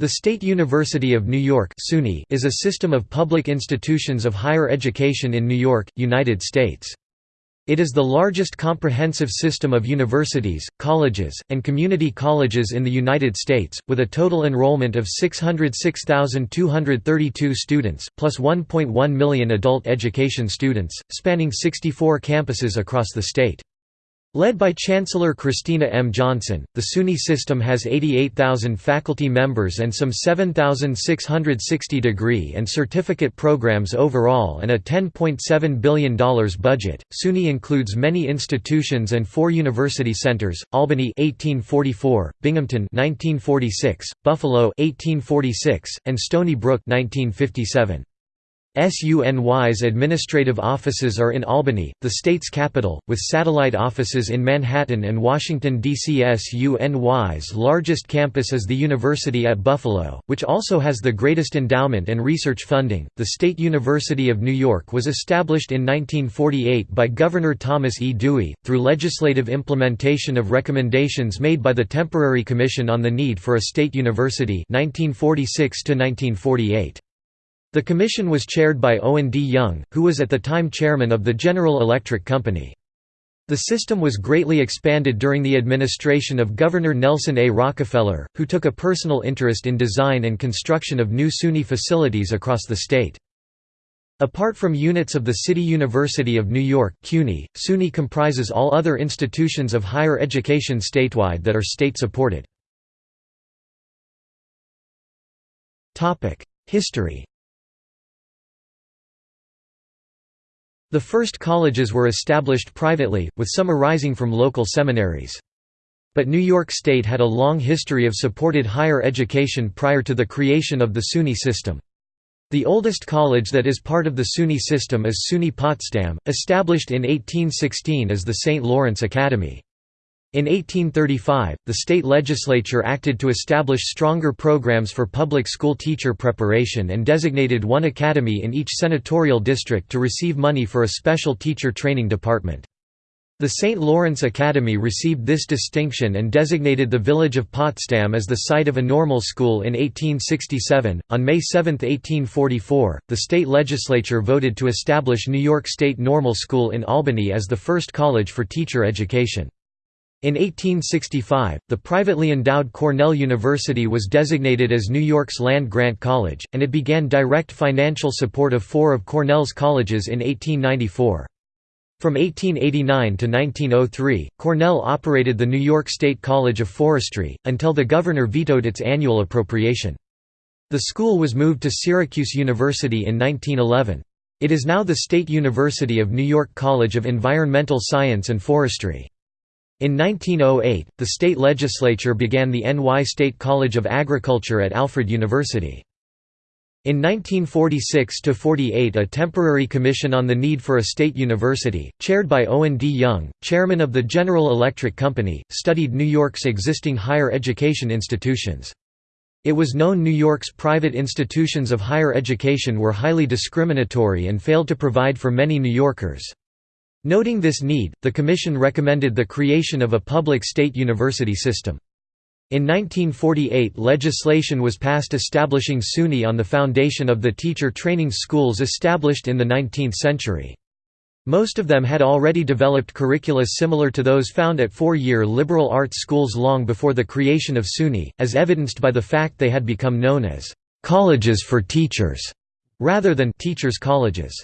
The State University of New York is a system of public institutions of higher education in New York, United States. It is the largest comprehensive system of universities, colleges, and community colleges in the United States, with a total enrollment of 606,232 students, plus 1.1 million adult education students, spanning 64 campuses across the state. Led by Chancellor Kristina M. Johnson, the SUNY system has 88,000 faculty members and some 7,660 degree and certificate programs overall and a $10.7 billion budget. SUNY includes many institutions and four university centers: Albany 1844, Binghamton 1946, Buffalo 1846, and Stony Brook 1957. SUNY's administrative offices are in Albany, the state's capital, with satellite offices in Manhattan and Washington, D.C. SUNY's largest campus is the University at Buffalo, which also has the greatest endowment and research funding. The State University of New York was established in 1948 by Governor Thomas E. Dewey, through legislative implementation of recommendations made by the Temporary Commission on the Need for a State University 1946 -1948. The commission was chaired by Owen D. Young, who was at the time chairman of the General Electric Company. The system was greatly expanded during the administration of Governor Nelson A. Rockefeller, who took a personal interest in design and construction of new SUNY facilities across the state. Apart from units of the City University of New York CUNY, SUNY comprises all other institutions of higher education statewide that are state-supported. History The first colleges were established privately, with some arising from local seminaries. But New York State had a long history of supported higher education prior to the creation of the SUNY system. The oldest college that is part of the SUNY system is SUNY Potsdam, established in 1816 as the St. Lawrence Academy. In 1835, the state legislature acted to establish stronger programs for public school teacher preparation and designated one academy in each senatorial district to receive money for a special teacher training department. The St. Lawrence Academy received this distinction and designated the village of Potsdam as the site of a normal school in 1867. On May 7, 1844, the state legislature voted to establish New York State Normal School in Albany as the first college for teacher education. In 1865, the privately endowed Cornell University was designated as New York's land-grant college, and it began direct financial support of four of Cornell's colleges in 1894. From 1889 to 1903, Cornell operated the New York State College of Forestry, until the governor vetoed its annual appropriation. The school was moved to Syracuse University in 1911. It is now the State University of New York College of Environmental Science and Forestry. In 1908, the state legislature began the NY State College of Agriculture at Alfred University. In 1946–48 a temporary commission on the need for a state university, chaired by Owen D. Young, chairman of the General Electric Company, studied New York's existing higher education institutions. It was known New York's private institutions of higher education were highly discriminatory and failed to provide for many New Yorkers. Noting this need, the Commission recommended the creation of a public state university system. In 1948 legislation was passed establishing SUNY on the foundation of the teacher training schools established in the 19th century. Most of them had already developed curricula similar to those found at four-year liberal arts schools long before the creation of SUNY, as evidenced by the fact they had become known as «colleges for teachers» rather than «teachers' colleges».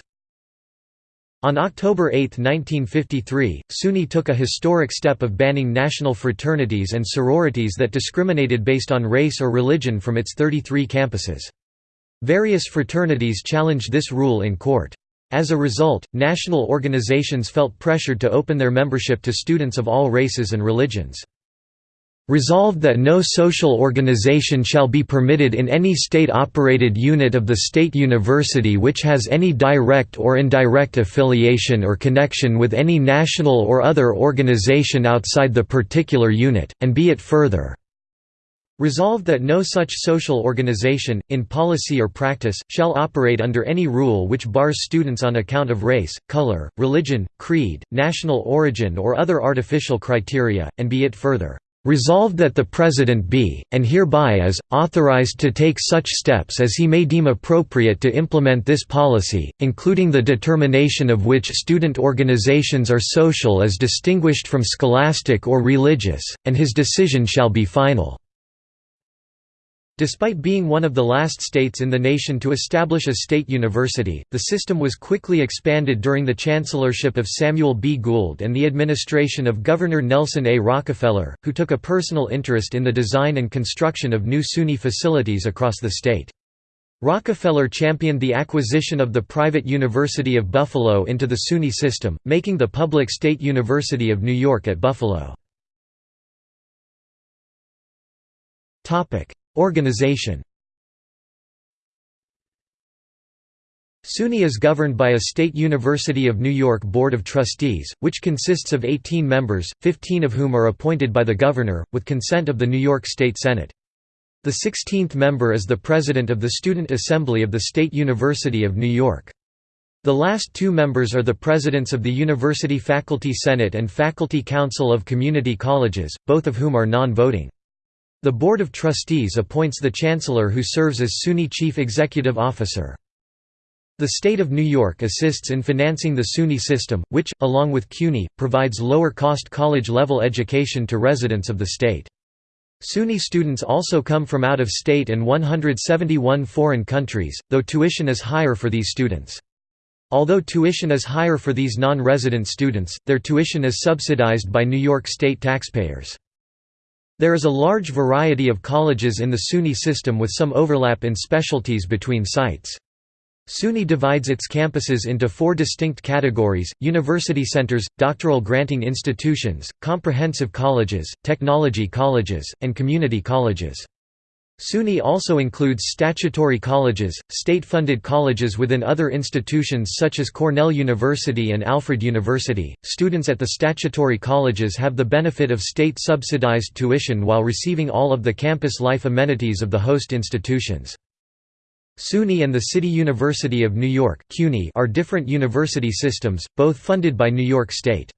On October 8, 1953, SUNY took a historic step of banning national fraternities and sororities that discriminated based on race or religion from its 33 campuses. Various fraternities challenged this rule in court. As a result, national organizations felt pressured to open their membership to students of all races and religions. Resolved that no social organization shall be permitted in any state-operated unit of the state university which has any direct or indirect affiliation or connection with any national or other organization outside the particular unit, and be it further Resolved that no such social organization, in policy or practice, shall operate under any rule which bars students on account of race, color, religion, creed, national origin or other artificial criteria, and be it further Resolved that the President be, and hereby is, authorized to take such steps as he may deem appropriate to implement this policy, including the determination of which student organizations are social as distinguished from scholastic or religious, and his decision shall be final. Despite being one of the last states in the nation to establish a state university, the system was quickly expanded during the chancellorship of Samuel B. Gould and the administration of Governor Nelson A. Rockefeller, who took a personal interest in the design and construction of new SUNY facilities across the state. Rockefeller championed the acquisition of the private University of Buffalo into the SUNY system, making the public State University of New York at Buffalo. Organization SUNY is governed by a State University of New York Board of Trustees, which consists of 18 members, 15 of whom are appointed by the Governor, with consent of the New York State Senate. The 16th member is the President of the Student Assembly of the State University of New York. The last two members are the presidents of the University Faculty Senate and Faculty Council of Community Colleges, both of whom are non-voting. The Board of Trustees appoints the Chancellor who serves as SUNY Chief Executive Officer. The State of New York assists in financing the SUNY system, which, along with CUNY, provides lower-cost college-level education to residents of the state. SUNY students also come from out of state and 171 foreign countries, though tuition is higher for these students. Although tuition is higher for these non-resident students, their tuition is subsidized by New York state taxpayers. There is a large variety of colleges in the SUNY system with some overlap in specialties between sites. SUNY divides its campuses into four distinct categories, university centers, doctoral granting institutions, comprehensive colleges, technology colleges, and community colleges. SUNY also includes statutory colleges, state-funded colleges within other institutions such as Cornell University and Alfred University. Students at the statutory colleges have the benefit of state-subsidized tuition while receiving all of the campus life amenities of the host institutions. SUNY and the City University of New York are different university systems, both funded by New York State.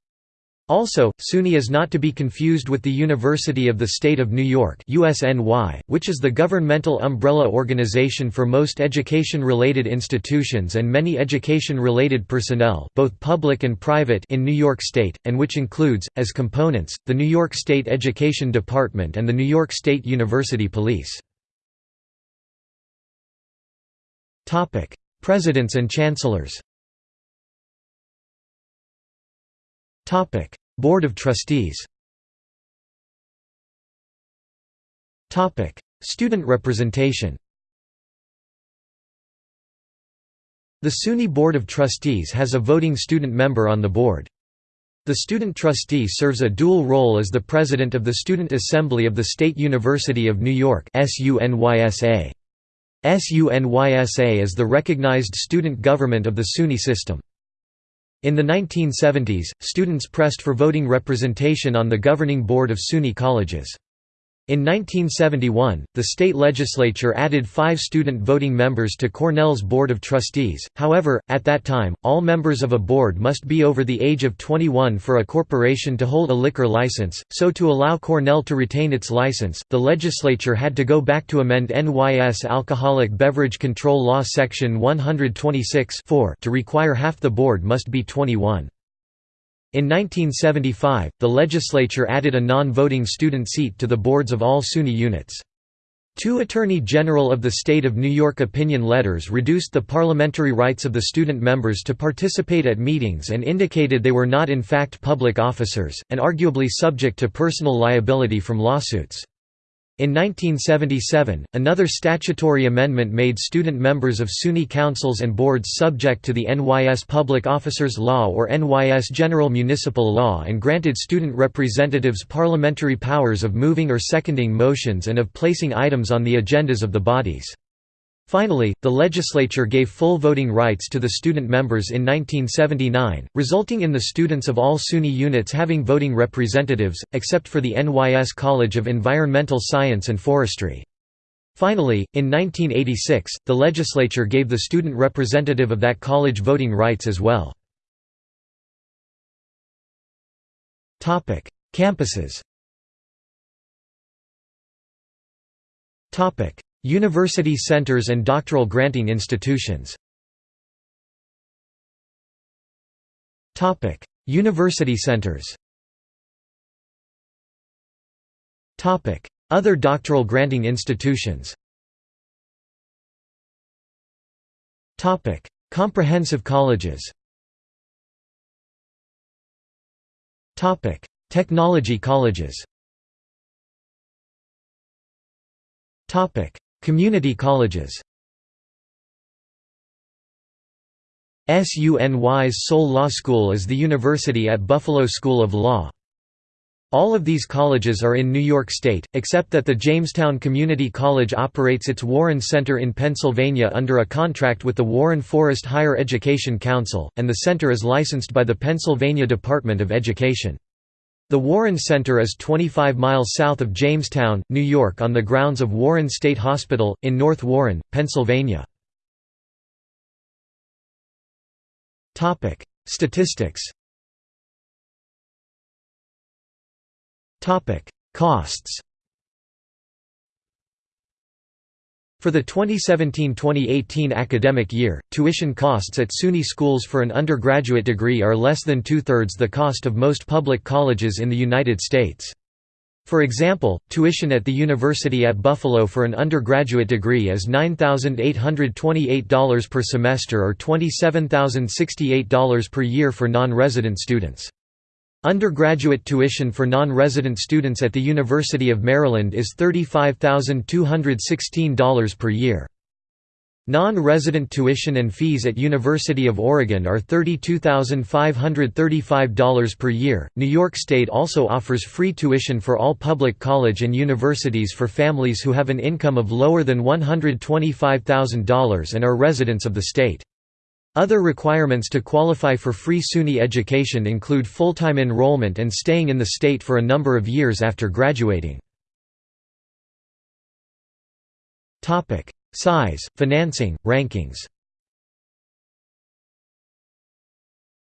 Also, SUNY is not to be confused with the University of the State of New York USNY, which is the governmental umbrella organization for most education-related institutions and many education-related personnel both public and private in New York State, and which includes, as components, the New York State Education Department and the New York State University Police. Presidents and Chancellors Board of Trustees Student representation The SUNY Board of Trustees has a voting student member on the board. The student trustee serves a dual role as the president of the Student Assembly of the State University of New York SUNYSA. Is the recognized student government of the SUNY system. In the 1970s, students pressed for voting representation on the governing board of SUNY colleges. In 1971, the state legislature added five student voting members to Cornell's Board of Trustees, however, at that time, all members of a board must be over the age of 21 for a corporation to hold a liquor license, so to allow Cornell to retain its license, the legislature had to go back to amend NYS Alcoholic Beverage Control Law Section 126 to require half the board must be 21. In 1975, the legislature added a non-voting student seat to the boards of all SUNY units. Two Attorney General of the State of New York opinion letters reduced the parliamentary rights of the student members to participate at meetings and indicated they were not in fact public officers, and arguably subject to personal liability from lawsuits. In 1977, another statutory amendment made student members of SUNY councils and boards subject to the NYS Public Officers Law or NYS General Municipal Law and granted student representatives parliamentary powers of moving or seconding motions and of placing items on the agendas of the bodies. Finally, the legislature gave full voting rights to the student members in 1979, resulting in the students of all SUNY units having voting representatives, except for the NYS College of Environmental Science and Forestry. Finally, in 1986, the legislature gave the student representative of that college voting rights as well. Campuses University centers and doctoral granting institutions. University centers. Other doctoral granting institutions. Comprehensive colleges. Technology colleges Community colleges SUNY's sole law school is the University at Buffalo School of Law. All of these colleges are in New York State, except that the Jamestown Community College operates its Warren Center in Pennsylvania under a contract with the Warren Forest Higher Education Council, and the center is licensed by the Pennsylvania Department of Education. The Warren Center is 25 miles south of Jamestown, New York on the grounds of Warren State Hospital, in North Warren, Pennsylvania. Statistics Costs For the 2017–2018 academic year, tuition costs at SUNY schools for an undergraduate degree are less than two-thirds the cost of most public colleges in the United States. For example, tuition at the University at Buffalo for an undergraduate degree is $9,828 per semester or $27,068 per year for non-resident students. Undergraduate tuition for non-resident students at the University of Maryland is $35,216 per year. Non-resident tuition and fees at University of Oregon are $32,535 per year. New York State also offers free tuition for all public college and universities for families who have an income of lower than $125,000 and are residents of the state. Other requirements to qualify for free SUNY education include full-time enrollment and staying in the state for a number of years after graduating. Size, financing, rankings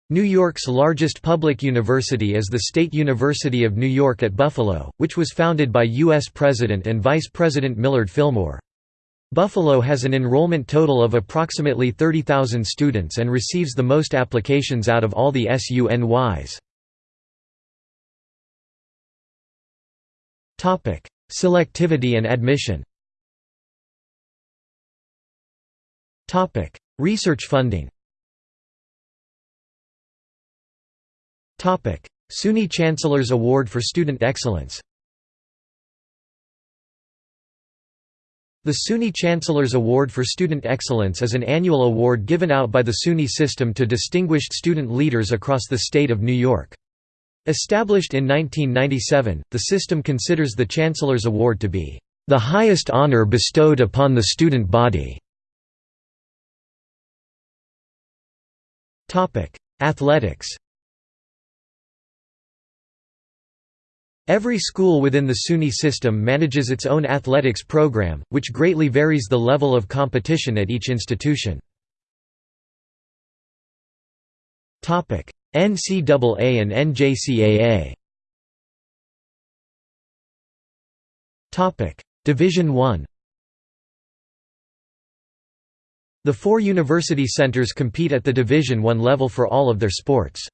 New York's largest public university is the State University of New York at Buffalo, which was founded by U.S. President and Vice President Millard Fillmore. Buffalo has an enrollment total of approximately 30,000 students and receives the most applications out of all the SUNYs. Selectivity and admission. Research funding. SUNY Chancellor's Award for Student Excellence The SUNY Chancellor's Award for Student Excellence is an annual award given out by the SUNY system to distinguished student leaders across the state of New York. Established in 1997, the system considers the Chancellor's Award to be the highest honor bestowed upon the student body. Athletics Every school within the SUNY system manages its own athletics program, which greatly varies the level of competition at each institution. NCAA and NJCAA Division I The four university centers compete at the Division I level for all of their sports.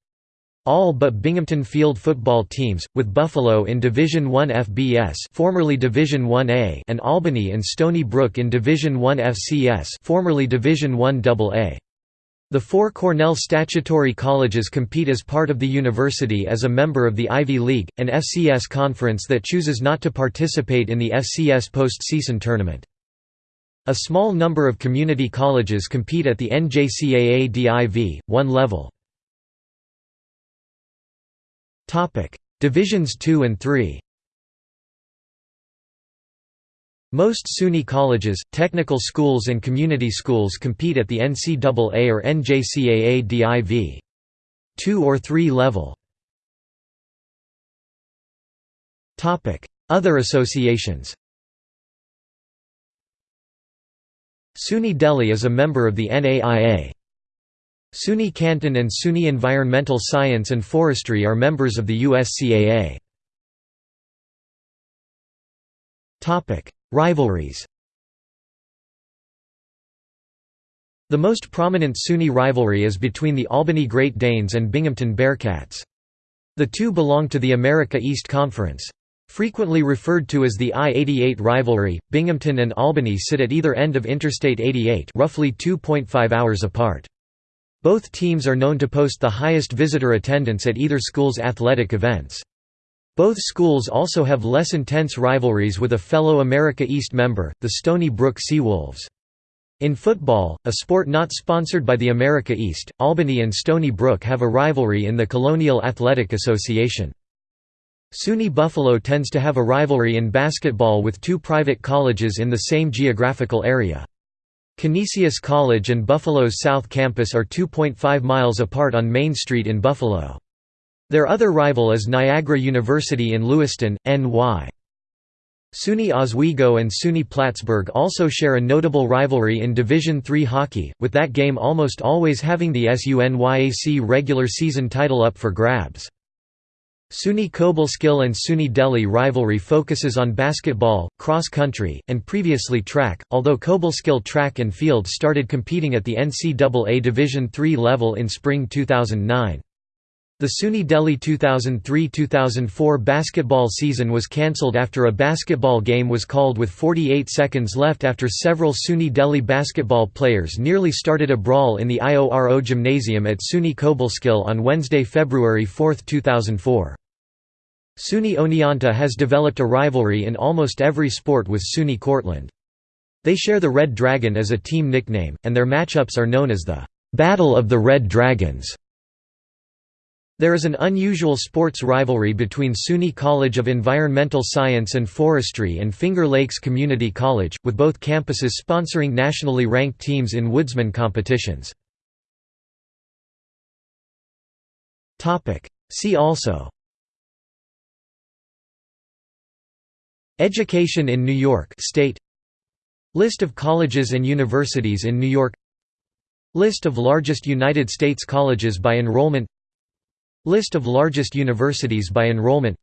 All but Binghamton field football teams, with Buffalo in Division I FBS formerly Division 1A and Albany and Stony Brook in Division I FCS formerly Division I AA. The four Cornell statutory colleges compete as part of the university as a member of the Ivy League, an FCS conference that chooses not to participate in the FCS postseason tournament. A small number of community colleges compete at the NJCAA Div. 1 level. Topic: Divisions 2 and 3. Most SUNY colleges, technical schools and community schools compete at the NCAA or NJCAA Div. 2 or 3 level. Topic: Other associations SUNY Delhi is a member of the NAIA. SUNY Canton and SUNY Environmental Science and Forestry are members of the USCAA. Rivalries The most prominent SUNY rivalry is between the Albany Great Danes and Binghamton Bearcats. The two belong to the America East Conference. Frequently referred to as the I-88 rivalry, Binghamton and Albany sit at either end of Interstate 88 roughly 2.5 hours apart. Both teams are known to post the highest visitor attendance at either school's athletic events. Both schools also have less intense rivalries with a fellow America East member, the Stony Brook Seawolves. In football, a sport not sponsored by the America East, Albany and Stony Brook have a rivalry in the Colonial Athletic Association. SUNY Buffalo tends to have a rivalry in basketball with two private colleges in the same geographical area. Canisius College and Buffalo's South Campus are 2.5 miles apart on Main Street in Buffalo. Their other rival is Niagara University in Lewiston, NY. SUNY Oswego and SUNY Plattsburgh also share a notable rivalry in Division III hockey, with that game almost always having the SUNYAC regular season title up for grabs. SUNY Cobleskill and SUNY Delhi rivalry focuses on basketball, cross-country, and previously track, although Cobleskill track and field started competing at the NCAA Division III level in spring 2009. The SUNY Delhi 2003–2004 basketball season was cancelled after a basketball game was called with 48 seconds left after several SUNY Delhi basketball players nearly started a brawl in the IORO gymnasium at SUNY Cobleskill on Wednesday, February 4, 2004. SUNY Oneonta has developed a rivalry in almost every sport with SUNY Cortland. They share the Red Dragon as a team nickname, and their matchups are known as the "'Battle of the Red Dragons' There is an unusual sports rivalry between SUNY College of Environmental Science and Forestry and Finger Lakes Community College, with both campuses sponsoring nationally ranked teams in woodsman competitions. See also Education in New York State. List of colleges and universities in New York. List of largest United States colleges by enrollment. List of largest universities by enrollment.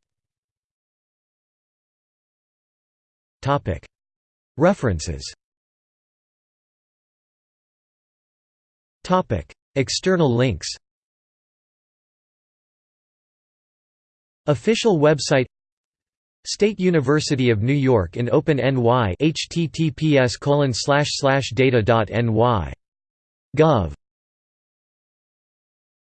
References. External links. Official website State University of New York in OpenNY https data.ny. Gov